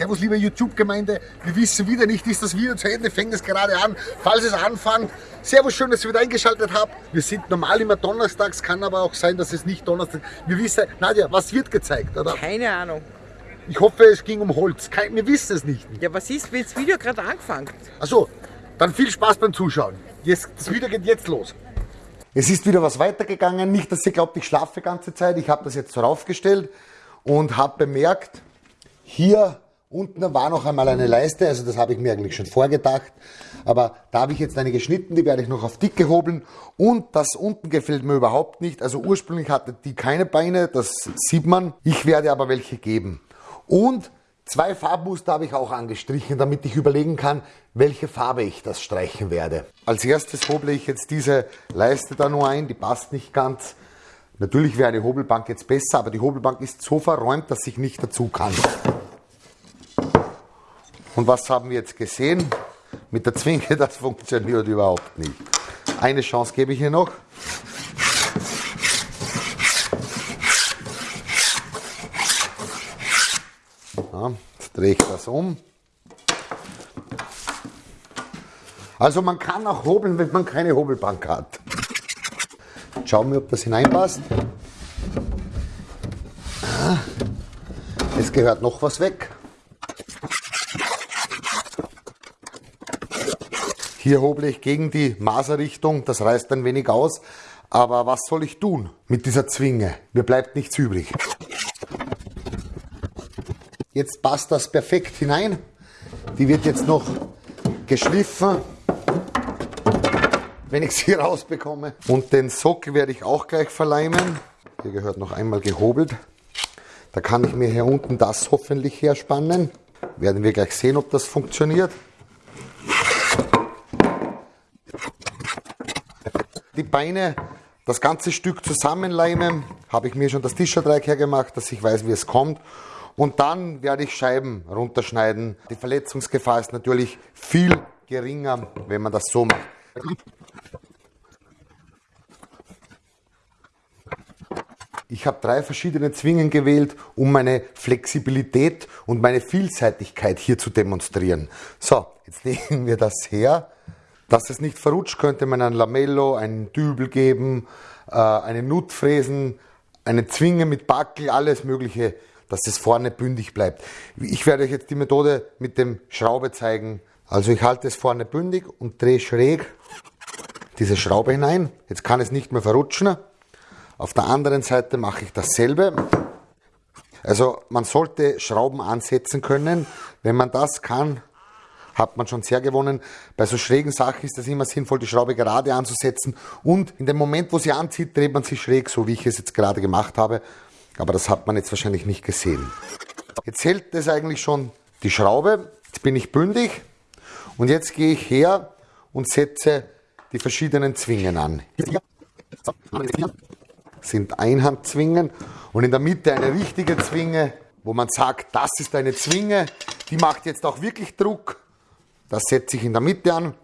Servus, liebe YouTube-Gemeinde. Wir wissen wieder nicht, ist das Video zu Ende, fängt es gerade an. Falls es anfängt, Servus, schön, dass ihr wieder eingeschaltet habt. Wir sind normal immer donnerstags, kann aber auch sein, dass es nicht Donnerstag Wir wissen, Nadja, was wird gezeigt, oder? Keine Ahnung. Ich hoffe, es ging um Holz. Kein, wir wissen es nicht. Ja, was ist, wenn das Video gerade angefangen? Achso, dann viel Spaß beim Zuschauen. Jetzt, das Video geht jetzt los. Es ist wieder was weitergegangen. Nicht, dass ihr glaubt, ich schlafe die ganze Zeit. Ich habe das jetzt so raufgestellt und habe bemerkt, hier unten war noch einmal eine Leiste, also das habe ich mir eigentlich schon vorgedacht. Aber da habe ich jetzt eine geschnitten, die werde ich noch auf dicke hobeln. Und das unten gefällt mir überhaupt nicht. Also ursprünglich hatte die keine Beine, das sieht man. Ich werde aber welche geben. Und Zwei Farbmuster habe ich auch angestrichen, damit ich überlegen kann, welche Farbe ich das streichen werde. Als erstes hoble ich jetzt diese Leiste da nur ein, die passt nicht ganz. Natürlich wäre eine Hobelbank jetzt besser, aber die Hobelbank ist so verräumt, dass ich nicht dazu kann. Und was haben wir jetzt gesehen? Mit der Zwinge, das funktioniert überhaupt nicht. Eine Chance gebe ich hier noch. Ja, jetzt drehe ich das um. Also man kann auch hobeln, wenn man keine Hobelbank hat. Schauen wir, ob das hineinpasst. Ah, es gehört noch was weg. Hier hoble ich gegen die Maserrichtung, das reißt ein wenig aus. Aber was soll ich tun mit dieser Zwinge? Mir bleibt nichts übrig. Jetzt passt das perfekt hinein. Die wird jetzt noch geschliffen, wenn ich sie rausbekomme. Und den Sockel werde ich auch gleich verleimen. Hier gehört noch einmal gehobelt. Da kann ich mir hier unten das hoffentlich herspannen. Werden wir gleich sehen, ob das funktioniert. Die Beine, das ganze Stück zusammenleimen, habe ich mir schon das Tischerdreieck hergemacht, dass ich weiß, wie es kommt. Und dann werde ich Scheiben runterschneiden. Die Verletzungsgefahr ist natürlich viel geringer, wenn man das so macht. Ich habe drei verschiedene Zwingen gewählt, um meine Flexibilität und meine Vielseitigkeit hier zu demonstrieren. So, jetzt legen wir das her. Dass es nicht verrutscht, könnte man ein Lamello, einen Dübel geben, äh, einen Nutfräsen, eine Zwinge mit Backel, alles mögliche dass das vorne bündig bleibt. Ich werde euch jetzt die Methode mit dem Schraube zeigen. Also ich halte es vorne bündig und drehe schräg diese Schraube hinein. Jetzt kann es nicht mehr verrutschen. Auf der anderen Seite mache ich dasselbe. Also man sollte Schrauben ansetzen können. Wenn man das kann, hat man schon sehr gewonnen. Bei so schrägen Sachen ist es immer sinnvoll, die Schraube gerade anzusetzen und in dem Moment, wo sie anzieht, dreht man sie schräg, so wie ich es jetzt gerade gemacht habe. Aber das hat man jetzt wahrscheinlich nicht gesehen. Jetzt hält es eigentlich schon die Schraube. Jetzt bin ich bündig. Und jetzt gehe ich her und setze die verschiedenen Zwingen an. Das sind Einhandzwingen und in der Mitte eine richtige Zwinge, wo man sagt, das ist eine Zwinge, die macht jetzt auch wirklich Druck. Das setze ich in der Mitte an.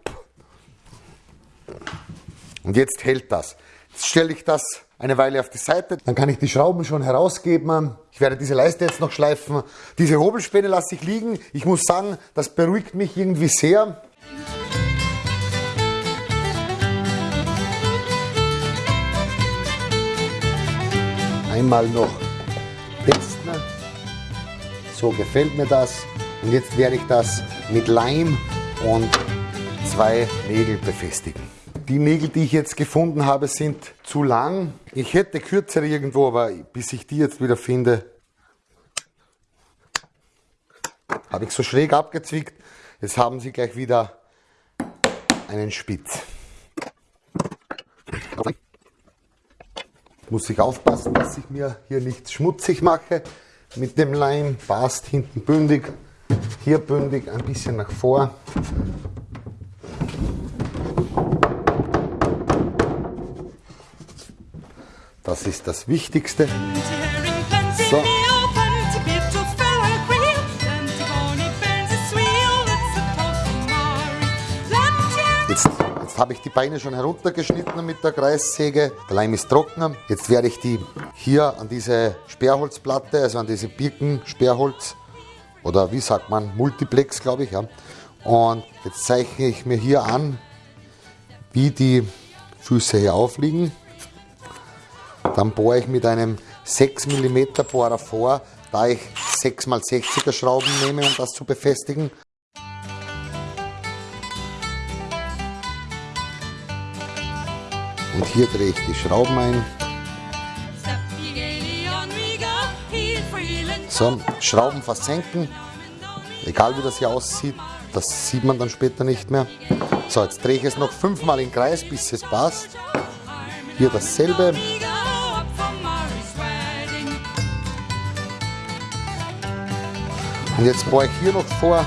Und jetzt hält das. Jetzt stelle ich das eine Weile auf die Seite. Dann kann ich die Schrauben schon herausgeben. Ich werde diese Leiste jetzt noch schleifen. Diese Hobelspäne lasse ich liegen. Ich muss sagen, das beruhigt mich irgendwie sehr. Einmal noch testen. So gefällt mir das. Und jetzt werde ich das mit Leim und zwei Nägel befestigen. Die Nägel, die ich jetzt gefunden habe, sind zu lang. Ich hätte kürzere irgendwo, aber bis ich die jetzt wieder finde, habe ich so schräg abgezwickt. Jetzt haben sie gleich wieder einen Spitz. Muss ich aufpassen, dass ich mir hier nichts schmutzig mache mit dem Leim. Passt hinten bündig, hier bündig, ein bisschen nach vor. Das ist das Wichtigste. So. Jetzt, jetzt habe ich die Beine schon heruntergeschnitten mit der Kreissäge. Der Leim ist trocken. Jetzt werde ich die hier an diese Sperrholzplatte, also an diese Birken Sperrholz oder wie sagt man, Multiplex, glaube ich. Ja. Und jetzt zeichne ich mir hier an, wie die Füße hier aufliegen. Dann bohre ich mit einem 6 mm Bohrer vor, da ich 6x60er Schrauben nehme, um das zu befestigen. Und hier drehe ich die Schrauben ein. So, Schrauben versenken, egal wie das hier aussieht, das sieht man dann später nicht mehr. So, jetzt drehe ich es noch fünfmal im Kreis, bis es passt. Hier dasselbe. Und jetzt bohre ich hier noch vor,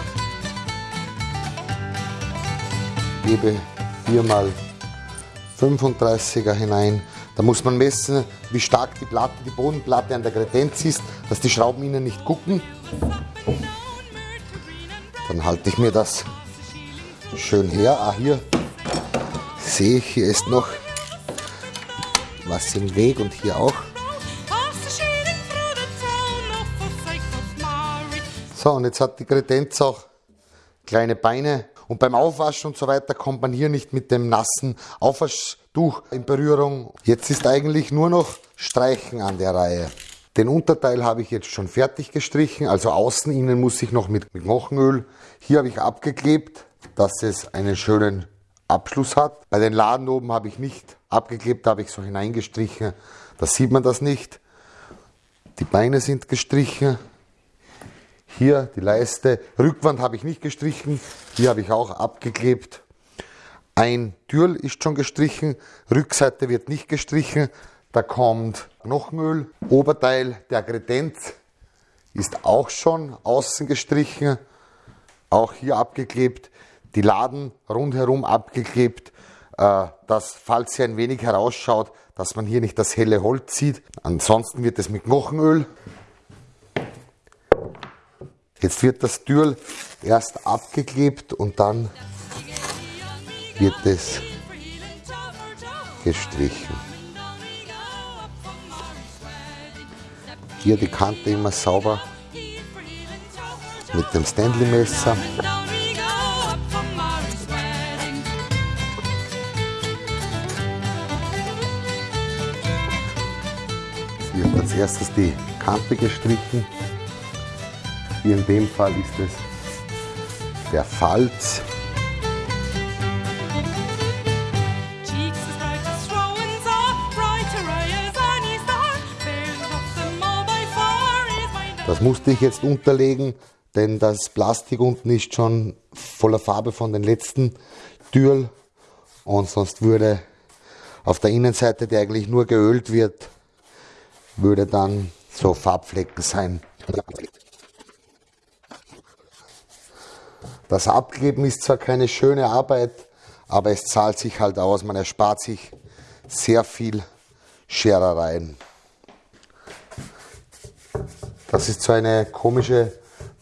gebe viermal 35er hinein. Da muss man messen, wie stark die Platte, die Bodenplatte an der Kredenz ist, dass die Schrauben innen nicht gucken. Dann halte ich mir das schön her. Ah, hier sehe ich, hier ist noch was im Weg und hier auch. So, und jetzt hat die Kredenz auch kleine Beine. Und beim Aufwaschen und so weiter kommt man hier nicht mit dem nassen Aufwaschtuch in Berührung. Jetzt ist eigentlich nur noch Streichen an der Reihe. Den Unterteil habe ich jetzt schon fertig gestrichen, also außen, innen muss ich noch mit, Knochenöl. Hier habe ich abgeklebt, dass es einen schönen Abschluss hat. Bei den Laden oben habe ich nicht abgeklebt, da habe ich so hineingestrichen. Da sieht man das nicht. Die Beine sind gestrichen. Hier die Leiste, Rückwand habe ich nicht gestrichen, hier habe ich auch abgeklebt. Ein Türl ist schon gestrichen, Rückseite wird nicht gestrichen, da kommt Knochenöl. Oberteil der Kredenz ist auch schon außen gestrichen, auch hier abgeklebt. Die Laden rundherum abgeklebt, äh, dass falls sie ein wenig herausschaut, dass man hier nicht das helle Holz sieht. Ansonsten wird es mit Knochenöl Jetzt wird das Türl erst abgeklebt und dann wird es gestrichen. Hier die Kante immer sauber mit dem Stanley Messer. Hier wird als erstes die Kante gestrichen. Hier in dem Fall ist es der Falz. Das musste ich jetzt unterlegen, denn das Plastik unten ist schon voller Farbe von den letzten Türen und sonst würde auf der Innenseite, die eigentlich nur geölt wird, würde dann so Farbflecken sein. Das Abgeben ist zwar keine schöne Arbeit, aber es zahlt sich halt aus. Man erspart sich sehr viel Scherereien. Das ist so eine komische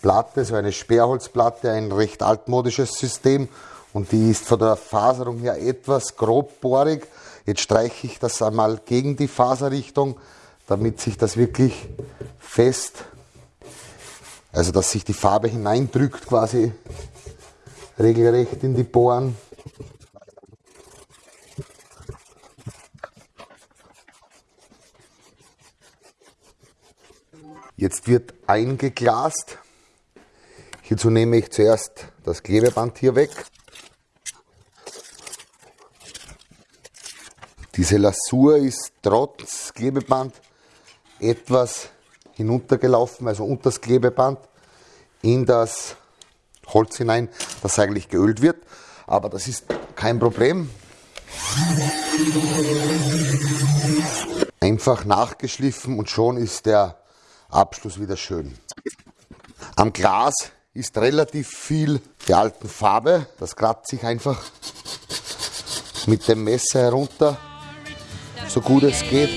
Platte, so eine Sperrholzplatte, ein recht altmodisches System und die ist von der Faserung her etwas grobbohrig. Jetzt streiche ich das einmal gegen die Faserrichtung, damit sich das wirklich fest, also dass sich die Farbe hineindrückt quasi regelrecht in die Bohren. Jetzt wird eingeglast. Hierzu nehme ich zuerst das Klebeband hier weg. Diese Lasur ist trotz Klebeband etwas hinuntergelaufen, also unter das Klebeband in das Holz hinein, das eigentlich geölt wird. Aber das ist kein Problem. Einfach nachgeschliffen und schon ist der Abschluss wieder schön. Am Glas ist relativ viel der alten Farbe. Das kratzt sich einfach mit dem Messer herunter, so gut es geht.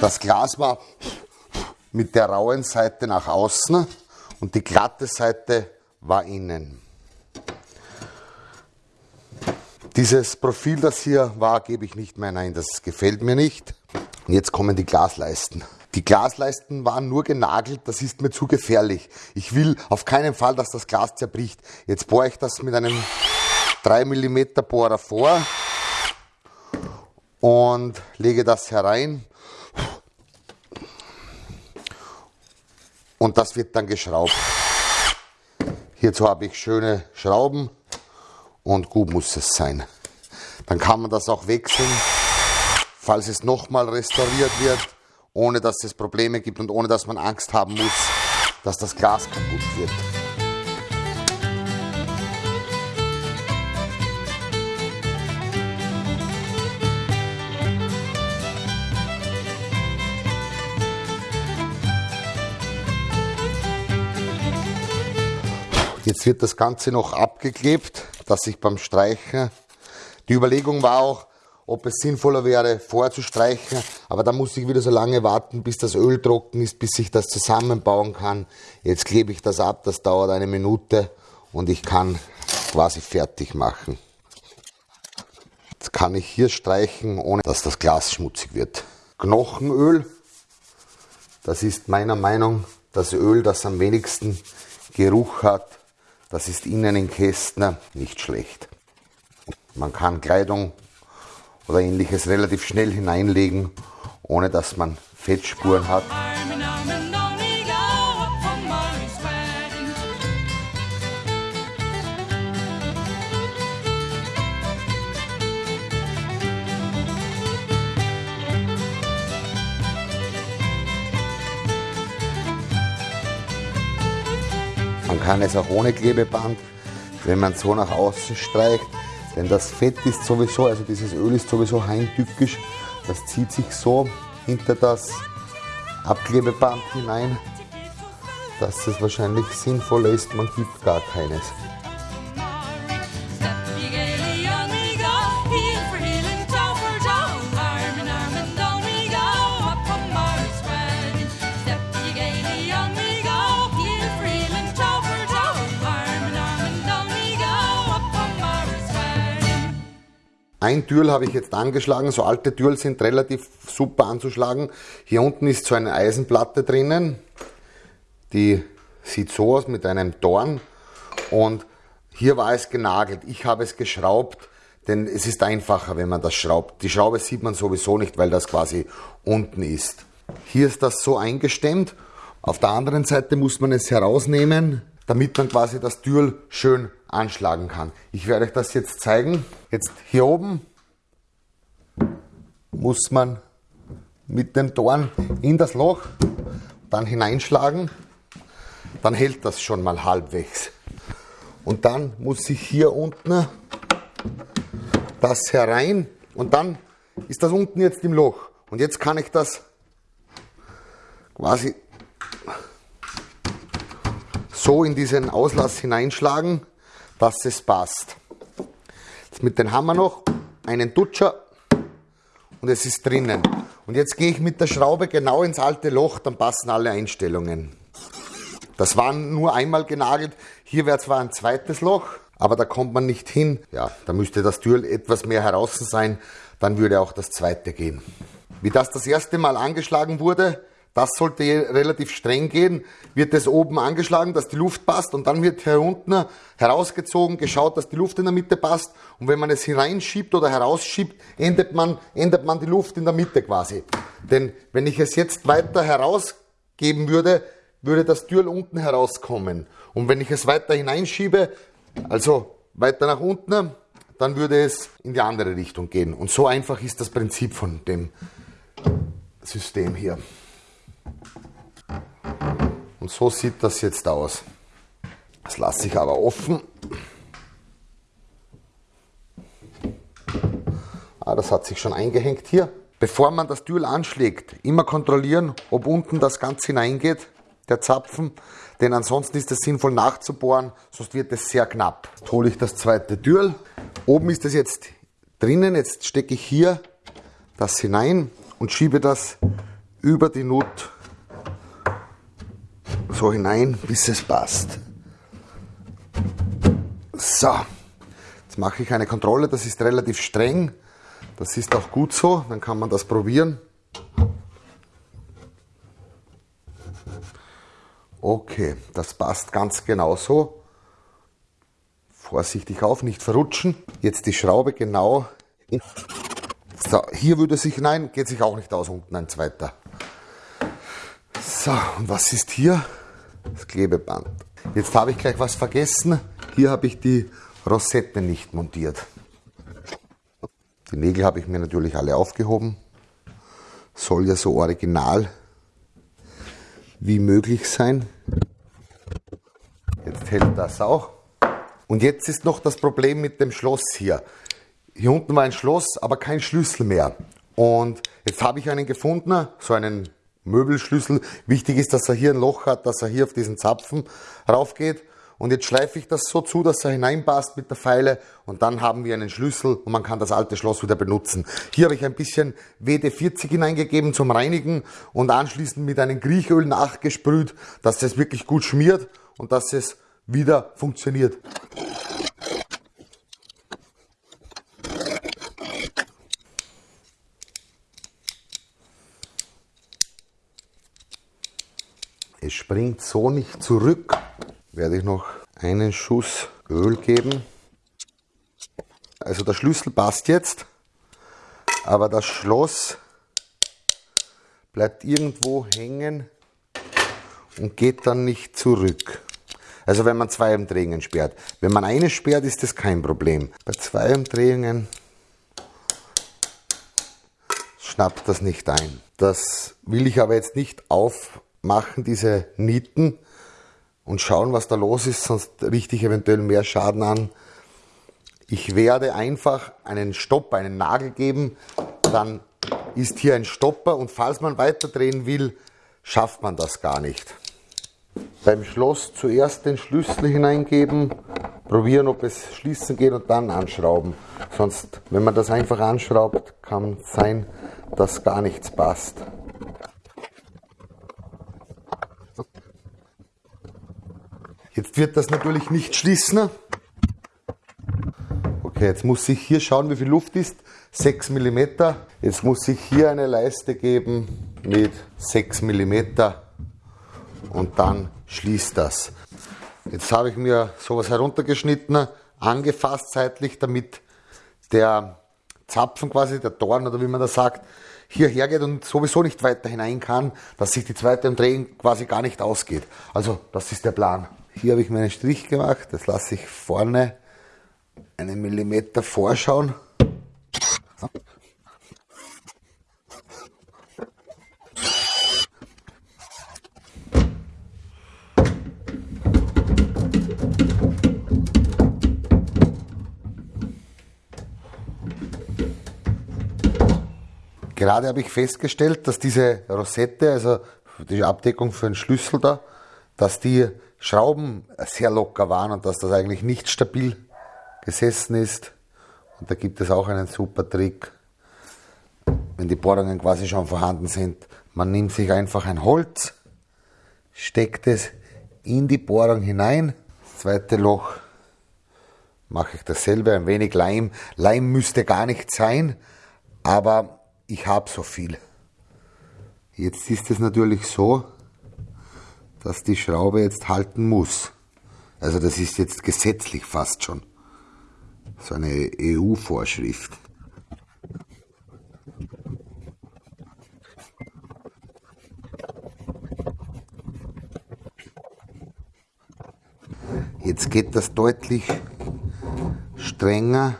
Das Glas war mit der rauen Seite nach außen und die glatte Seite war innen. Dieses Profil, das hier war, gebe ich nicht mehr hinein, das gefällt mir nicht. Und jetzt kommen die Glasleisten. Die Glasleisten waren nur genagelt, das ist mir zu gefährlich. Ich will auf keinen Fall, dass das Glas zerbricht. Jetzt bohre ich das mit einem 3 mm Bohrer vor und lege das herein. Und das wird dann geschraubt. Hierzu habe ich schöne Schrauben und gut muss es sein. Dann kann man das auch wechseln, falls es nochmal restauriert wird, ohne dass es Probleme gibt und ohne dass man Angst haben muss, dass das Glas kaputt wird. Jetzt wird das Ganze noch abgeklebt, dass ich beim Streichen, die Überlegung war auch, ob es sinnvoller wäre, vorzustreichen, aber da muss ich wieder so lange warten, bis das Öl trocken ist, bis ich das zusammenbauen kann. Jetzt klebe ich das ab, das dauert eine Minute und ich kann quasi fertig machen. Jetzt kann ich hier streichen, ohne dass das Glas schmutzig wird. Knochenöl, das ist meiner Meinung das Öl, das am wenigsten Geruch hat das ist innen in Kästner nicht schlecht. Man kann Kleidung oder ähnliches relativ schnell hineinlegen, ohne dass man Fettspuren hat. Man kann es auch ohne Klebeband, wenn man so nach außen streicht, denn das Fett ist sowieso, also dieses Öl ist sowieso heimtückisch, das zieht sich so hinter das Abklebeband hinein, dass es wahrscheinlich sinnvoller ist, man gibt gar keines. Ein Türl habe ich jetzt angeschlagen. So alte Türl sind relativ super anzuschlagen. Hier unten ist so eine Eisenplatte drinnen. Die sieht so aus mit einem Dorn. Und hier war es genagelt. Ich habe es geschraubt, denn es ist einfacher, wenn man das schraubt. Die Schraube sieht man sowieso nicht, weil das quasi unten ist. Hier ist das so eingestemmt. Auf der anderen Seite muss man es herausnehmen damit man quasi das Türl schön anschlagen kann. Ich werde euch das jetzt zeigen. Jetzt hier oben muss man mit dem Dorn in das Loch dann hineinschlagen. Dann hält das schon mal halbwegs. Und dann muss ich hier unten das herein und dann ist das unten jetzt im Loch. Und jetzt kann ich das quasi so in diesen Auslass hineinschlagen, dass es passt. Jetzt mit dem Hammer noch einen Dutscher und es ist drinnen. Und jetzt gehe ich mit der Schraube genau ins alte Loch, dann passen alle Einstellungen. Das war nur einmal genagelt. Hier wäre zwar ein zweites Loch, aber da kommt man nicht hin. Ja, da müsste das Türl etwas mehr heraus sein, dann würde auch das zweite gehen. Wie das das erste Mal angeschlagen wurde, das sollte relativ streng gehen. Wird es oben angeschlagen, dass die Luft passt und dann wird hier unten herausgezogen, geschaut, dass die Luft in der Mitte passt. Und wenn man es hineinschiebt oder herausschiebt, ändert man, ändert man die Luft in der Mitte quasi. Denn wenn ich es jetzt weiter herausgeben würde, würde das Türl unten herauskommen. Und wenn ich es weiter hineinschiebe, also weiter nach unten, dann würde es in die andere Richtung gehen. Und so einfach ist das Prinzip von dem System hier. Und so sieht das jetzt aus. Das lasse ich aber offen. Ah, das hat sich schon eingehängt hier. Bevor man das Türl anschlägt, immer kontrollieren, ob unten das Ganze hineingeht, der Zapfen. Denn ansonsten ist es sinnvoll nachzubohren, sonst wird es sehr knapp. Jetzt hole ich das zweite Türl. Oben ist es jetzt drinnen. Jetzt stecke ich hier das hinein und schiebe das über die Nut so hinein, bis es passt. So, jetzt mache ich eine Kontrolle, das ist relativ streng. Das ist auch gut so, dann kann man das probieren. Okay, das passt ganz genau so. Vorsichtig auf, nicht verrutschen. Jetzt die Schraube genau. So, hier würde sich, nein, geht sich auch nicht aus, unten ein zweiter. So, und was ist hier? Das Klebeband. Jetzt habe ich gleich was vergessen. Hier habe ich die Rosette nicht montiert. Die Nägel habe ich mir natürlich alle aufgehoben. Soll ja so original wie möglich sein. Jetzt hält das auch. Und jetzt ist noch das Problem mit dem Schloss hier. Hier unten war ein Schloss, aber kein Schlüssel mehr. Und jetzt habe ich einen gefunden, so einen Möbelschlüssel. Wichtig ist, dass er hier ein Loch hat, dass er hier auf diesen Zapfen raufgeht. Und jetzt schleife ich das so zu, dass er hineinpasst mit der Feile und dann haben wir einen Schlüssel und man kann das alte Schloss wieder benutzen. Hier habe ich ein bisschen WD-40 hineingegeben zum Reinigen und anschließend mit einem Griechöl nachgesprüht, dass es wirklich gut schmiert und dass es wieder funktioniert. Es springt so nicht zurück werde ich noch einen Schuss Öl geben. Also der Schlüssel passt jetzt, aber das Schloss bleibt irgendwo hängen und geht dann nicht zurück. Also wenn man zwei Umdrehungen sperrt. Wenn man eine sperrt, ist das kein Problem. Bei zwei Umdrehungen schnappt das nicht ein. Das will ich aber jetzt nicht aufmachen, diese Nieten, und schauen, was da los ist, sonst richte ich eventuell mehr Schaden an. Ich werde einfach einen Stopp, einen Nagel geben, dann ist hier ein Stopper und falls man weiterdrehen will, schafft man das gar nicht. Beim Schloss zuerst den Schlüssel hineingeben, probieren, ob es schließen geht und dann anschrauben. Sonst, wenn man das einfach anschraubt, kann sein, dass gar nichts passt. Jetzt wird das natürlich nicht schließen. Okay, jetzt muss ich hier schauen, wie viel Luft ist. 6 mm. Jetzt muss ich hier eine Leiste geben mit 6 mm und dann schließt das. Jetzt habe ich mir sowas heruntergeschnitten, angefasst seitlich, damit der Zapfen quasi, der Dorn oder wie man das sagt, hierher geht und sowieso nicht weiter hinein kann, dass sich die zweite Umdrehung quasi gar nicht ausgeht. Also das ist der Plan. Hier habe ich meinen Strich gemacht, das lasse ich vorne einen Millimeter vorschauen. Gerade habe ich festgestellt, dass diese Rosette, also die Abdeckung für den Schlüssel da, dass die Schrauben sehr locker waren und dass das eigentlich nicht stabil gesessen ist. Und da gibt es auch einen super Trick, wenn die Bohrungen quasi schon vorhanden sind. Man nimmt sich einfach ein Holz, steckt es in die Bohrung hinein. Das zweite Loch mache ich dasselbe, ein wenig Leim. Leim müsste gar nicht sein, aber ich habe so viel. Jetzt ist es natürlich so, dass die Schraube jetzt halten muss. Also das ist jetzt gesetzlich fast schon. So eine EU-Vorschrift. Jetzt geht das deutlich strenger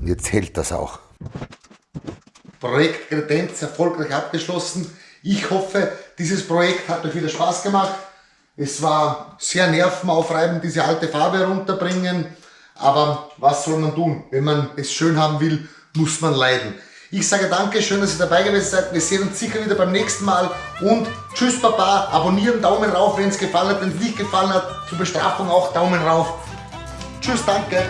und jetzt hält das auch. Projekt Kredenz erfolgreich abgeschlossen. Ich hoffe, dieses Projekt hat euch wieder Spaß gemacht. Es war sehr nervenaufreibend, diese alte Farbe herunterbringen. Aber was soll man tun? Wenn man es schön haben will, muss man leiden. Ich sage danke, schön, dass ihr dabei gewesen seid. Wir sehen uns sicher wieder beim nächsten Mal. Und tschüss Papa, abonnieren, Daumen rauf, wenn es gefallen hat. Wenn es nicht gefallen hat, zur Bestrafung auch Daumen rauf. Tschüss, danke.